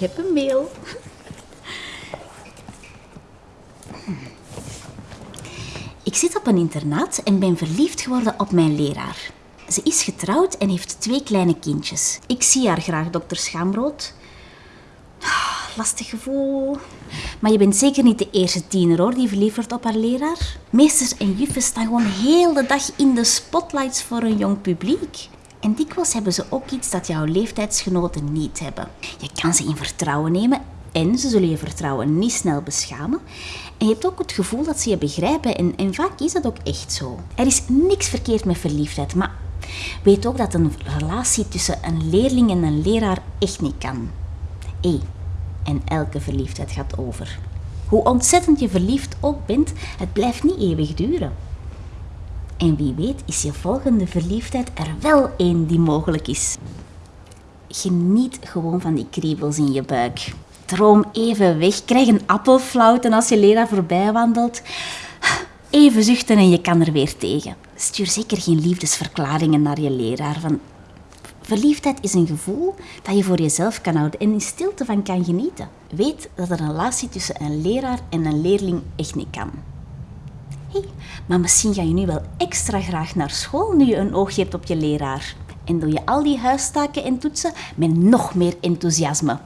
heb een mail. Ik zit op een internaat en ben verliefd geworden op mijn leraar. Ze is getrouwd en heeft twee kleine kindjes. Ik zie haar graag, dokter Schaamrood. Ah, Lastig gevoel. Maar je bent zeker niet de eerste tiener hoor die verliefd wordt op haar leraar. Meesters en juffen staan gewoon heel de dag in de spotlights voor een jong publiek. En dikwijls hebben ze ook iets dat jouw leeftijdsgenoten niet hebben. Je kan ze in vertrouwen nemen en ze zullen je vertrouwen niet snel beschamen. En je hebt ook het gevoel dat ze je begrijpen en, en vaak is dat ook echt zo. Er is niks verkeerd met verliefdheid, maar weet ook dat een relatie tussen een leerling en een leraar echt niet kan. Hé, en elke verliefdheid gaat over. Hoe ontzettend je verliefd ook bent, het blijft niet eeuwig duren. En wie weet is je volgende verliefdheid er wel één die mogelijk is. Geniet gewoon van die kriebels in je buik. Droom even weg, krijg een appelflauten als je leraar voorbij wandelt. Even zuchten en je kan er weer tegen. Stuur zeker geen liefdesverklaringen naar je leraar. Van verliefdheid is een gevoel dat je voor jezelf kan houden en in stilte van kan genieten. Weet dat een relatie tussen een leraar en een leerling echt niet kan. Hé, maar misschien ga je nu wel extra graag naar school nu je een oogje hebt op je leraar. En doe je al die huistaken en toetsen met nog meer enthousiasme.